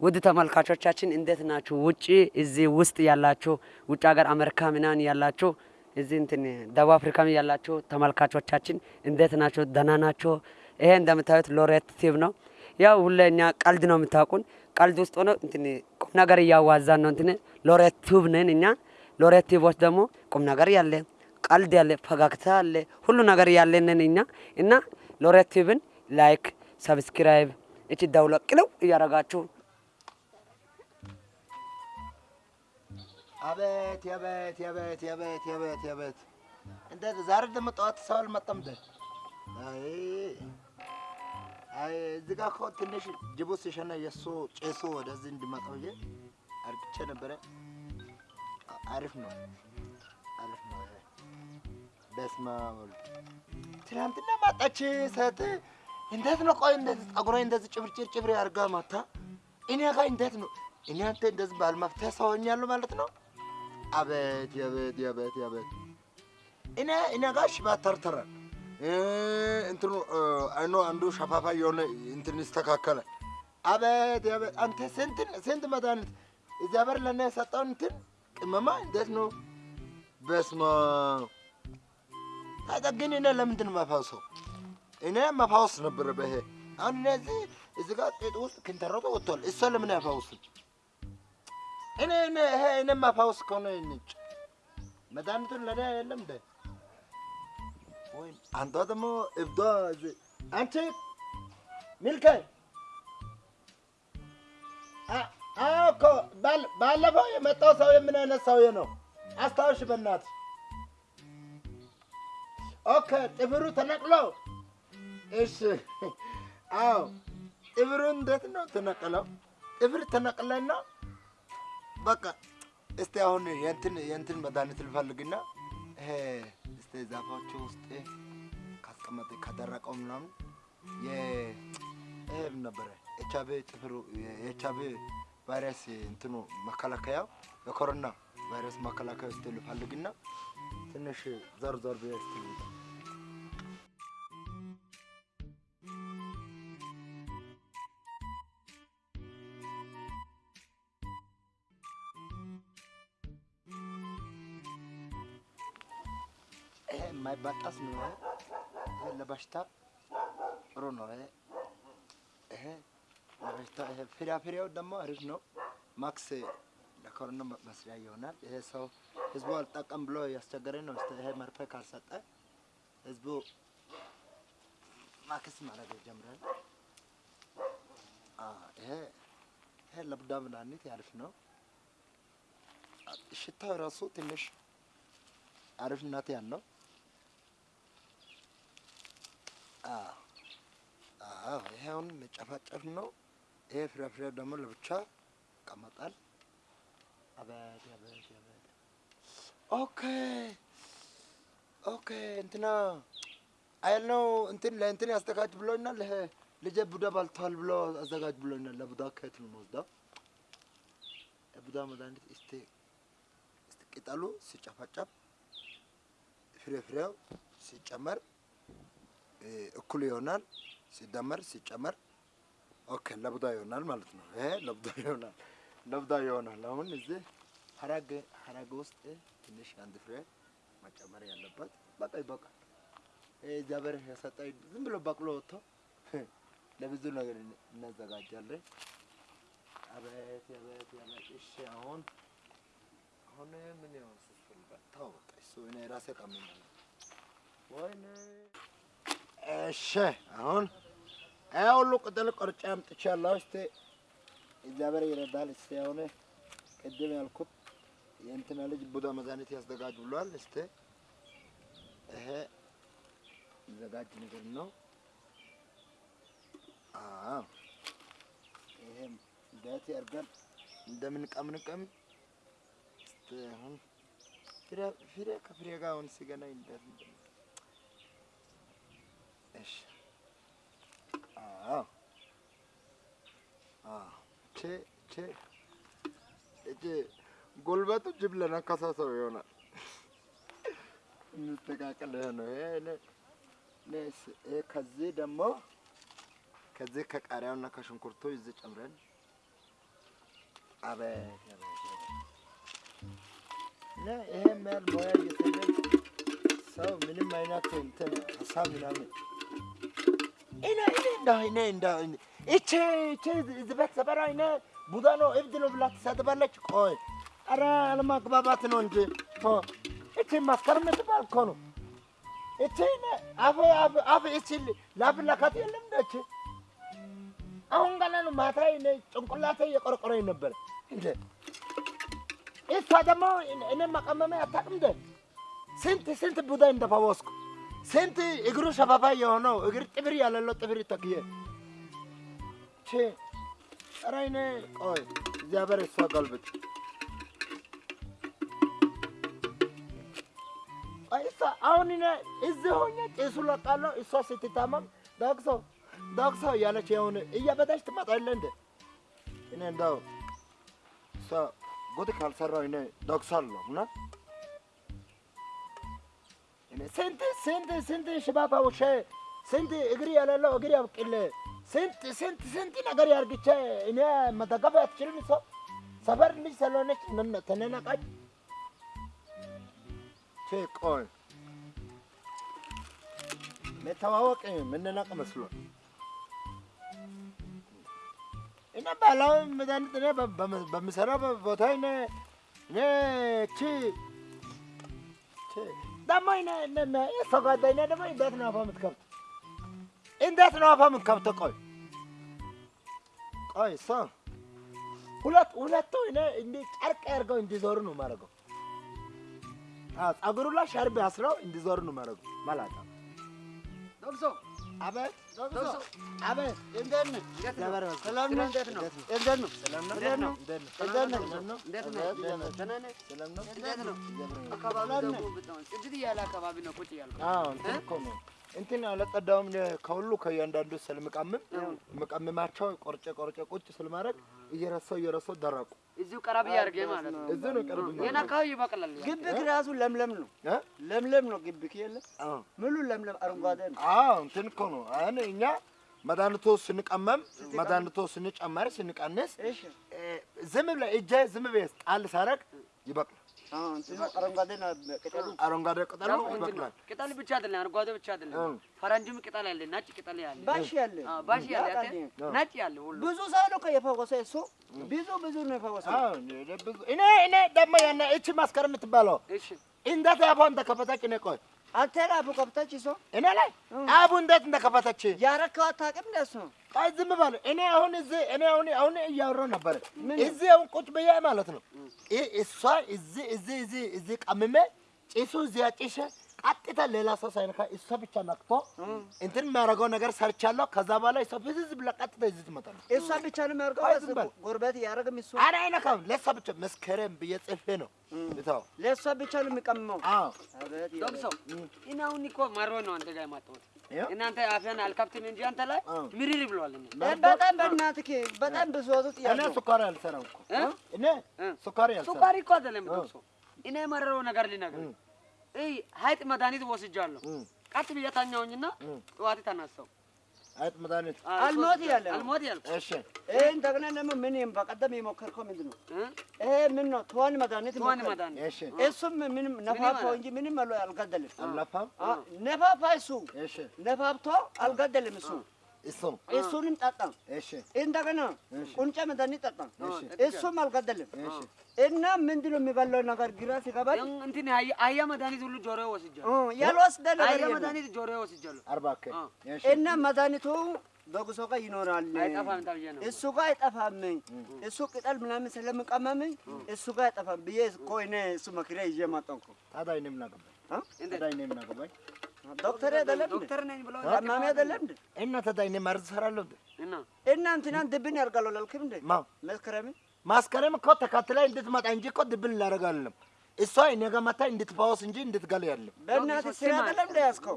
ውድ ተመልካቾቻችን እንዴት ናችሁ? ውጭ እዚህ ውስጥ ያላችሁ ውጭ ሀገር አሜሪካ ምናምን ያላችሁ እዚህ እንትን ደቡብ አፍሪካም ያላችሁ ተመልካቾቻችን እንዴት ናቸው? ደህና ናቸው? ይሄ እንደምታዩት ሎሬት ቲቪ ነው። ያው ሁሌ ቀልድ ነው የምታውቁን። ቀልድ ውስጥ ሆኖ እንትን ቁም ነገር እያዋዛን ነው። እንትን ሎሬት ቲቪ ነን እኛ። ሎሬት ቲቪዎች ደግሞ ቁም ነገር ያለ ቀልድ ያለ ፈገግታ ያለ ሁሉ ነገር ያለንን እኛ እና ሎሬት ቲቪን like subscribe እቺን ቃጭል እያረጋችሁ አቤት የቤት የቤት የቤት የቤት የቤት እንዴት ዛሬ ደግሞ ጠዋት ሰው አልመጣም እንደ አይ አይ እዚህ ጋር እኮ ትንሽ ጅቡ ሲሸና የእሱ ጭሱ ወደዚህ እንዲመጣ ብዬ አርግቼ ነበረ። አሪፍ ነው አሪፍ ነው። በስመ አብ ትናንትና ማጣች ሰት እንዴት ነው? ቆይ እንደዚህ ጸጉሯ እንደዚህ ጭብርጭር ጭብር አድርጋ ማታ እኔ ጋር እንዴት ነው? እኔ አንተ እንደዚህ ባልመፍትሄ ሰው ሆኛለሁ ማለት ነው። አቤት የቤት የቤት የቤት እኔ እኔ ጋር ሽባ ተርተራል እንትኑ አይኖ አንዱ ሸፋፋ የሆነ እንትን ይስተካከለ። አቤት የቤት አንተ ስንት ስንት መድኃኒት በር ለእኔ የሰጠውን እንትን ቅመማ እንዴት ነው? በስመ አብ ግን እኔ ለምንድን ነው የማፋውሰው? እኔ መፋወስ ነበረ በይሄ አሁን እነዚህ እዚህ ጋር ጤጥ ውስጥ ክንተረቶ ወጥቷል። እሷ ለምን ያፋውስም? እኔ እኔ ይሄ እኔ ማፋውስ ከሆነ ንጭ መድኃኒቱን ለእኔ የለም እንደ ወይ አንዷ ደግሞ እብዷ አንቺ ሚልከ አ- አዎ እኮ ባለፈው የመጣው ሰውዬ ምን አይነት ሰውዬ ነው? አስታውሽ በእናትሽ። okay ጥፍሩ ተነቅሎ እሺ አዎ ጥፍሩ እንዴት ነው ተነቀለው? ጥፍር ተነቅለና በቃ እስቲ አሁን የእንትን የእንትን መድኃኒት ልፈልግና እስቲ ዛፎቹ ውስጥ ካስቀመጠ ከደረቀው ምናምን የ- ይሄ ምን ነበረ? ኤች ጥፍሩ ቪ ቫይረስ እንትኑ መከላከያው የኮሮና ቫይረስ መከላከያ እስቲ ልፈልግና ትንሽ ዞር ብዬ እስቲ የማይባጣስ ነው። ይሄ ለበሽታ ጥሩ ነው። ይሄ ለበሽታ ይሄ ፍራፍሬው ደግሞ አሪፍ ነው። ማክስ ለኮሮና መስሪያ ይሆናል። ይሄ ሰው ህዝቡ አልጠቀም ብሎ ያስቸገረኝ ነው። ይሄ መርፌ ካልሰጠ ህዝቡ ማክስ ማድረግ ይጀምራል። ይሄ ይሄ ለቡዳ መድኃኒት አሪፍ ነው። ሽታው ራሱ ትንሽ አሪፍነት ያለው አዎ፣ አዎ። ይሄ አሁን መጨፋጨፍ ነው። ይሄ ፍራፍሬ ደግሞ ለብቻ ይቀመጣል። አቤት አቤት አቤት። okay okay። እንትና አያልነው እንትን ለእንትን ያዘጋጅ ብሎኛል። ይሄ ልጄ ቡዳ በልቶታል ብሎ አዘጋጅ ብሎኛል። ለቡዳ ከየት ነው የምወስደው? የቡዳ መድኃኒት እስቲ ቅጠሉ ሲጨፈጨፍ ፍሬፍሬው ሲጨመር እኩል ይሆናል። ሲደመር ሲጨመር okay ለቡዳ ይሆናል ማለት ነው። ይሄ ለቡዳ ይሆናል፣ ለቡዳ ይሆናል። አሁን እዚህ ሀረግ ሀረግ ውስጥ ትንሽ አንድ ፍሬ መጨመር ያለበት በቃ ይበቃል። እግዚአብሔር የሰጠኝ ዝም ብሎ በቅሎ ወጥቶ ለብዙ ነገር እናዘጋጃለን። አቤት አቤት አቤት። እሺ አሁን አሁን ምን ይሆን? ተው በቃ እሱ እኔ ራሴ ቀምኛለሁ። ወይኔ እሺ አሁን ይሄ ሁሉ ቅጠል ቆርጬ አምጥቻለሁ። እስቲ እግዚአብሔር ይረዳል። እስቲ አሁን ቅድም ያልኩት የእንትና ልጅ ቡዳ መድኃኒት ያዘጋጅ ብሏል። እስቲ ይሄ ዘጋጅ ነገር ነው። አዎ ይሄም እንዴት ያርገን እንደምንቀምንቀም እስቲ አሁን ፍሬ ፍሬ ከፍሬ ጋር አሁን ሲገናኝ ጉልበቱ ጅብ ለነከሰ ሰው ይሆናል። እንስተካከል ይሄ ነው ይሄ ይሄ ከዚህ ደግሞ ከዚህ ከቃሪያውና ከሽንኩርቱ እዚህ ጨምረን። አቤት ያህል ሙያ እየተገኝ ሰው ምንም አይነት እንትን ሀሳብ ምናምን ይቺ ዝበት ሰበራ እኔ ቡዳ ነው እብድ ነው ብላ ትሰድባለች። ቆይ ኧረ አለማግባባት ነው እንጂ ቶ ይቺ ማስከረም የምትባል እኮ ነው። እኔ አፍ ይቺ ላፍላካት የለም እንደች አሁን ገና ነው ማታ ጭንቅላቴ እየቆረቆረኝ ነበር እንደ እሷ ደግሞ እኔ መቀመሜ አታውቅም እንደ ስንት ስንት ቡዳ እንደፈወስኩ ስንት እግሩ ሸፋፋ የሆነው እግር ጥፍር ያለለው ጥፍር ተክዬ ቼ ኧረ ቆይ እግዚአብሔር እሷ ገልብጥ እሷ አሁን እኔ እዚህ ሆኜ ጭሱ ለቃለሁ እሷ ስትታመም ዳግሶ ዳግሶ እያለች የሆነ እያበዳች ትመጣለህ እንደ እኔ እንደው እሷ ጉድ ካልሰራው እኔ ዳግሳለሁ እና ስንት ስንት ስንት ሽባባ ውሻ ስንት እግር የሌለው እግር ያብቅል ስንት ስንት ስንት ነገር ያርግቼ እኔ መደገፍ አትችልም። ሰው ሰፈር ልጅ ስለሆነች ቼ ቆይ መተዋወቅ ምንነቅ መስሎን እኔ ባህላዊ መድኃኒት እኔ በ- በም- በምሰራው ቦታ እኔ እኔ ቺ ቺ ደግሞ ጓደኛ ደግሞ እንዴት ነው አፋ የምትከፍት? እንዴት ነው አፋ የምትከፍተው? ቆይ ቆይ እሷ ሁለት ሁለቱ እንዲህ ጨርቅ አድርገው እንዲዞሩ ነው የማደርገው። ፀጉሩ ላይ ሻርብ አስረው እንዲዞሩ ነው የማደርገው። አቤት አቤት እንዴት ነህ? ሰላም ነው? እንዴት ነው? እንዴት ነው? እንዴት ነው? እንዴት ነው? ሰላም ነው? ነው? አካባቢ ጽድት ነው ቁጭ ያልኩት። አዎ እኮ ነው እንትን አለጸዳውም ከሁሉ ከእያንዳንዱ ስለምቀምም መቀምማቸው ቆርጬ ቆርጬ ቁጭ ስለማድረግ እየረሳው እየረሳው ደረቁ። እዚሁ ቀረብ ያድርገህ ማለት ነው። እዚህ ነው ቅርብ ይህን አካባቢ ይበቅላል። ያ። ግቢክ ራሱ ለምለም ነው። እ? ለምለም ነው ግቢክ የለ አዎ ሙሉ ለምለም አረንጓዴ ነው። አዎ እንትን እኮ ነው። አሁን እኛ መድኃኒቱ ስንቀመም መድኃኒቱ ስንጨመር ስንቀንስ እሺ እ፣ ዝም ብለህ እጄ ዝም ብለህ ጣል ሳረግ ይበቅላል። አረንጓዴ ነው። ቅጠሉ። ነው። ይበቅላል። ቅጠል ብቻ አይደለም፣ አረንጓዴ ብቻ አይደለም። ፈረንጅም ቅጠል ያለ፣ ነጭ ቅጠል ያለ፣ ባሽ ያለ አዎ፣ ባሽ ያለ፣ ነጭ ያለ ሁሉ። ብዙ ሰው ነው እኮ የፈወሰ እሱ ብዙ ብዙ ነው የፈወሰ። አዎ እኔ እኔ ደግሞ ያነ እቺ ማስከረም የምትባለው እሺ። እንዴት አፏ እንደከፈተች እኔ ቆይ አንተ ራቡ ከብተች እሱ እኔ ላይ? አቡ እንዴት እንደከፈተች? ያረከው አታውቅም እንደሱ ቆይ ዝም በል። እኔ አሁን እዚህ እኔ አሁን አሁን እያወራሁ ነበረ? እዚህ አሁን ቁጭ ብዬ ማለት ነው። እ- እሷ እዚህ እዚህ እዚህ እዚህ ቀምሜ ጭሱ እዚህ አጭሼ ቀጥታ ሌላ ሰው ሳይነካ እሷ ብቻ ነክቶ እንትን የሚያደርገው ነገር ሰርቻለሁ። ከዛ በኋላ እሷ ፍዝዝ ብላ ቀጥታ እዚህ ትመጣለች። እሷ ብቻ ነው በል። ጎረቤት ያረግም እሱ አረ አይነካም። ለእሷ ብቻ መስከረም ብዬ ጽፌ ነው ልተው። ለእሷ ብቻ ነው የሚቀምመው። አዎ አቤት ዶክ ሰው እኔ አሁን እኮ መሮ ነው አንተ ጋር የማጣሁት። እናንተ አፍያን አልከፍትም እንጂ አንተ ላይ ምሪር ብሏል። እኔ በጣም በእናትህ በጣም ብሶቱ እኔ ጥያቄ ስኳር አልሰራም እኮ እ? እኔ እ? ስኳር አልሰራም። ሱካሪ እኮ አይደለም ዶክ ሰው እኔ የመረረው ነገር ልነግርህ። ሀይጥ መድኃኒት ወስጃለሁ። ቀጥ ብዬ ተኛሁኝና ጠዋት ተነሳሁ። አይጥ መድኃኒት አልሞት ያለ አልሞት ያልኩ እሺ ይሄ እንደገና ደግሞ ምን በቀደም የሞከርከው ምንድን ነው? እ? ይሄ ምን ነው? ትዋን መድኃኒት ትዋን ሞከርክ። መድኃኒት እሺ እሱም ምንም ነፋፋው ማለት? እንጂ ምንም አልገደልም። ነፋፋ እሱ እሺ ነፋፍቶ አልገደልም። እሱ እሱ እሱንም ጠጣ። እሺ እንደገና ቁንጫ መድኃኒት ጠጣ። እሺ እሱም አልገደልም። እሺ እና ምንድን ነው የሚበላው ነገር ግራ ሲገባኝ ያን እንትን አህያ መድኃኒት ሁሉ ጆሮ ወስጃለሁ። እ ያልወሰደ ነገር መድኃኒት ጆሮ ወስጃለሁ። አርባ እና መድኃኒቱ በጉሶ ጋር ይኖራል። እሱ ጋር አይጠፋም። እሱ ቅጠል ምናምን ስለምቀመም እሱ ጋር አይጠፋም ብዬ እኮ እኔ እሱ መክሪያ ይዤ መጣሁ እኮ። ታዲያ እኔ ምን አገባኝ? ታዲያ እኔ ምን አገባኝ? ዶክተር አይደለም? ዶክተር ነኝ ብለው ታማሚ አይደለም እንዴ? እና ታዲያ እኔ መርዝ እሰራለሁ እንዴ? እና እና እንትናን ድብን ያርጋሉ አላልክም እንዴ? ማ መስከረም ማስከረም እኮ ተከትላ እንድትመጣ እንጂ እኮ ድብል ላደርጋለም። እሷ እኔ ጋር መታ እንድትፈወስ እንጂ እንድትገል ያለም። በእናትህ ስራ አይደለም እንደ ያዝከው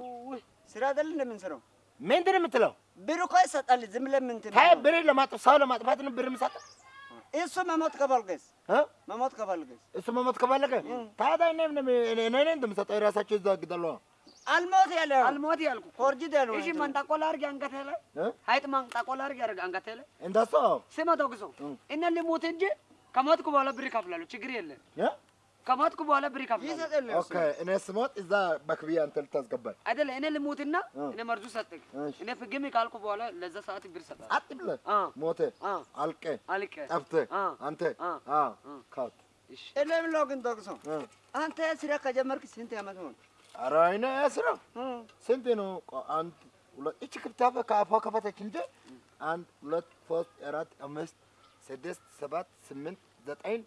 ስራ አይደለም እንደምንሰራው ምንድን ነው የምትለው? ብር እኮ ይሰጣል። ዝም ብለህ ምን እንትን ታይ ብር ለማጥፋት ሰው ለማጥፋት ነው ብር የምሰጠው እሱ መሞት ከፈልገስ እ? መሞት ከፈልገስ እሱ መሞት ከፈለገ ታዲያ እኔ እኔ እንደምሰጠው የራሳቸው ግደሉ። አልሞት ያለ አልሞት ያልኩ ፎርጅድ ያለው እሺ መንጣቆላ አድርጌ አንገቴ ላይ? እ? ሀይጥ መንጣቆላ አድርጌ አድርጌ አንገቴ ላይ? እንደሱ ስማ ዶክሶ እነ ልሙት እንጂ ከሞትኩ በኋላ ብር ይከፍላሉ። ችግር የለም።? ከሞትኩ በኋላ ብር ይከፍላሉ። ኦኬ እኔ ስሞት እዛ በክፍያ አንተ ልታስገባኝ። አይደለ? እኔ ልሙትና እኔ መርዙ እሺ። እኔ ፍግም ካልኩ በኋላ ለዛ ሰዓት ብር ሰጣል። አጥ ብለህ አ? ሞተ። አልቀ አልቀ ጠፍተህ። አ? አንተ። አ? አ? አ? ካውት። እሺ። እኔ የምለው ግን ዶክሶ እ። አንተ ስራ ከጀመርክ ስንት ዓመት ሆነ? ኧረ እኔ ስራ እ። ስንት ነው? ቆ- አንድ ሁለት እቺ ክፍታፈ ከአፏ ከፈተች እንጂ አንድ ሁለት ሶስት አራት አምስት ስድስት ሰባት ስምንት ዘጠኝ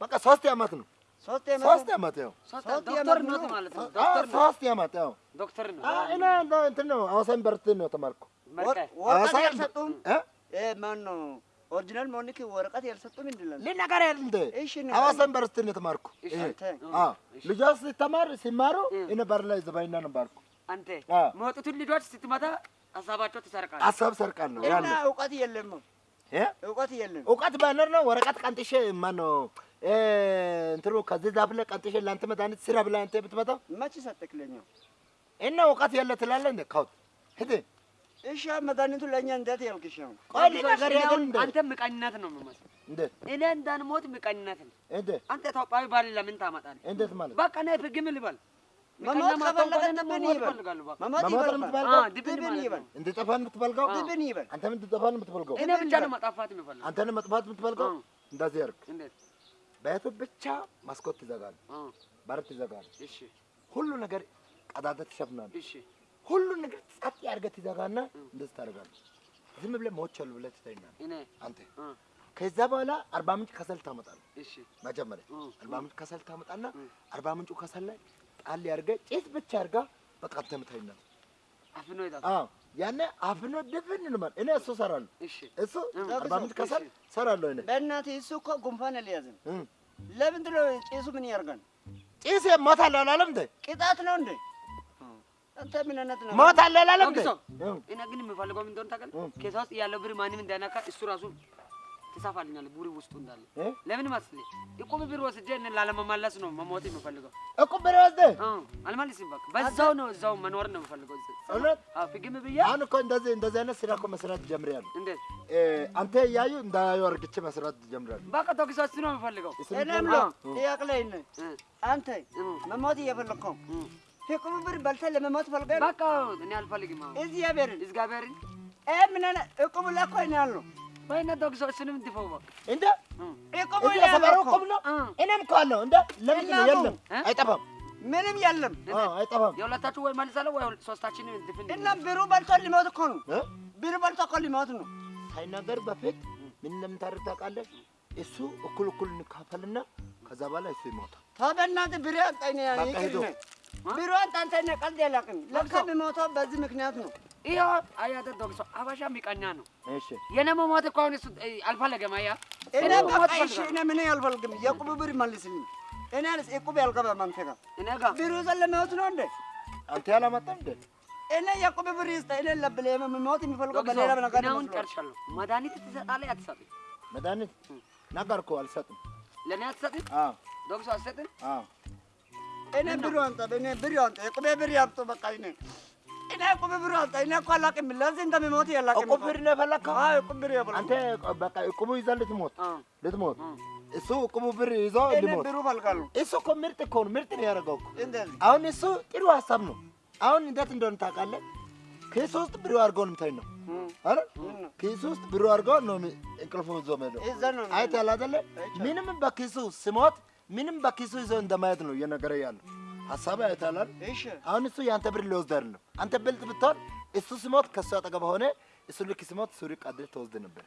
በቃ ሶስት ዓመት ነው። ሶስት ዓመት ያው ዶክተር ነው ነው። ማለት ነው። ሶስት ዓመት ያው ዶክተር ነው። እኔ እንትን ነው ሐዋሳ ዩኒቨርሲቲ ነው ያልሰጡም እ? እ ማን ነው ኦሪጂናል መሆንክ ወረቀት ያልሰጡም እንድላል ልነገር አይደል እሺ ንገረኝ። ሐዋሳ ዩኒቨርሲቲ ነው የተማርኩ። አንተ ልጆች ሲተማር ሲማሩ እኔ በር ላይ ዘባይና ነበርኩ። አንተ አ። መጡትን ልጆች ስትመታ ሀሳባቸው ትሰርቃለህ። ሀሳብ ሰርቃል ነው እና እውቀት የለም እ? እውቀት የለም። እውቀት ባይኖር ነው ወረቀት ቀንጥሼ ማነው እንትኑ ከዚህ ዛፍ ላይ ቀንጥሼ ለአንተ መድኃኒት ስራ ብላ አንተ ብትመጣው? መች ሰጠክ ለኛ እና እውቀት ያለ ትላለህ እንደ ካውት ሂድ እሺ መድኃኒቱ ለእኛ እንዴት ያልክሽ ነው? አንተ ምቀኝነት ነው የምመስለው። እኔ እንዳንሞት ምቀኝነት ነው። አንተ ኢትዮጵያዊ ባል ለምን ታመጣለህ? እንዴት ማለት? በቃ እኔ ፍግም ልበል። እንድጠፋን አንተም እንድጠፋን እኔ ብቻ ነው የምፈልገው። አንተን መጥፋት እንደዚህ ትዘጋል አ በር ትዘጋል እሺ። ሁሉ ነገር ቀዳዳ ትሸፍናል እሺ። ሁሉ ነገር ጸጥ ያርገህ ትዘጋና እንደዚህ ታደርጋለህ። ዝም ብለህ ሞቻለሁ ብለህ ትተኛለህ። እኔ? አንተ? ከዛ በኋላ አርባ ምንጭ ከሰል ታመጣለህ። እሺ። መጀመሪያ አርባ ምንጭ ከሰል ታመጣና አርባ ምንጩ ከሰል ላይ ጣል ያርገህ ጭስ ብቻ አርጋ በቃ ተምታይና አፍኖ ይጣ አዎ። ያኔ አፍኖ ድፍን እንማል እኔ እሱ እሰራለሁ። እሺ። እሱ አርባ ምንጭ ከሰል እሺ። እሰራለሁ እኔ። በእናትህ እሱ እኮ ጉንፋን እ። ለምንድን ነው ጭሱ ምን ያርጋል ጭስ ሞታለሁ አላለም እንደ ቅጣት ነው እንዴ አንተ ምን አይነት ነው? ሞታለሁ አላለም እኔ ግን የምፈልገው ምን እንደሆነ ታውቃለህ? ኬሳ ውስጥ ያለው ብር ማንም እንዳይነካ እሱ ራሱ ትሳፋልኛለህ ቡሪ ውስጡ እንዳለ። እ? ለምን መስለኝ እቁብ ብር ወስጄ እኔን ላለመመለስ ነው መሞት የምፈልገው። እቁብ ብር ወስደህ? አ አልመልስም በቃ። በዛው ነው እዛው መኖር ነው የምፈልገው። እዚህ። እውነት? አዎ ፍግም ብዬ? አሁን እኮ እንደዚህ እንደዚህ አይነት ስራ እኮ መስራት ጀምሬያለሁ። እንዴት አንተ እያዩ እንዳያዩ አርግቼ መስራት ጀምሬያለሁ። በቃ ቶክስ እሱ ነው የምፈልገው። እሱን እኔ ደግሞ- የምለው እ ጥያቄ ላይ ነኝ እ? አንተ መሞት እየፈለግከው እ ፍቅሩ ብር በልተህ ለመሞት ፈልገህ? በቃ እኔ አልፈልግም። አሁን እግዚአብሔርን እግዚአብሔርን እ ምን እቁብ ላይ እኮ እኔ ያለው ወይኔ ቶክስ እሱንም እንድፈው በቃ። እንደ እቁብ እኮ። እቁብ ነው። እኔም እኮ አለው። እንደ እናቱ- የለም? አይጠፋም። ምንም የለም። አይጠፋም። የሁለታችሁ ወይ መልሳለሁ ወይ ሶስታችንን እንድፍን እና ብሩ በልቶ ሊሞት እኮ ነው። እ? ብሩ በልቶ እኮ ሊሞት ነው። ሳይናገር በፊት ምን እንደምታደርግ ታውቃለህ? እሱ እኩል እኩል እንካፈልና ከዛ በኋላ እሱ ይሞታል። ተው በእናትህ ብር አንጠኝ በቃ ይቅር ሂዱ። ነህ ብሩ አንተ አንተ ነህ ቀልድ ያላቅም ለካ የሚሞተው በዚህ ምክንያት ነው ይኸው አያተ ቶክስ አበሻ ሚቀኛ ነው። እሺ የኔ መሞት እኮ አሁን እሱ አልፈለገም። አያ እኔ በቃ እሺ እኔ ምን አልፈልግም የቁብ ብር መልስልኝ እኔ አልስ እቁብ ያልገባም አንተ ጋር እኔ ጋር ብሩ ዘለመውት ነው እንዴ አንተ ያላመጣም እንደ እኔ የቁብ ብር ይስጠ እኔ ለብለ የምሞት የሚፈልገው በሌላ ነገር እኔ አሁን ጨርሻለሁ። መድኃኒት ትሰጣለህ አትሰጥም? መድኃኒት ነገርኩህ፣ አልሰጥም። ለእኔ አትሰጥም? አዎ ዶክተር አትሰጥም? አዎ እኔ ብሩ አንተ እኔ ብሩ አንተ የቁብ ብር ያምጡ በቃ እኔ እኔ የቁብ ብር አንተ እኔ እኮ አላቅም ለዚህ እንደሚሞት ያላቅም እቁብ ብር ነው የፈለግከው? አዎ የቁብ ብር ያፈላል አንተ በቃ እቁቡ ይዘህ ልትሞት ልትሞት። እሱ እቁቡ ብር ይዞ ሊሞት ብሩ ፈልጋለሁ እሱ እኮ ምርጥ እኮ ነው። ምርጥ ነው ያደረገው አሁን እሱ ጥሩ ሀሳብ ነው። አሁን እንዴት እንደሆነ ታውቃለህ? ኪሱ ውስጥ ብሩ አድርገው ነው የምታኝ ነው። አረ ኪሱ ውስጥ ብሩ አድርገው ነው እንቅልፉ ይዞ ነው አይተሃል አይደለ? ምንም በኪሱ ስሞት ምንም በኪሱ ይዞ እንደማየት ነው እየነገረ ያለው ሀሳብ አይደል? እሺ አሁን እሱ የአንተ ብር ሊወስድ አይደለም። አንተ ብልጥ ብትሆን እሱ ስሞት ከእሱ አጠገብ ሆነ እሱ ልክ ስሞት ሱሪ ቀድር ተወስድ ነበር።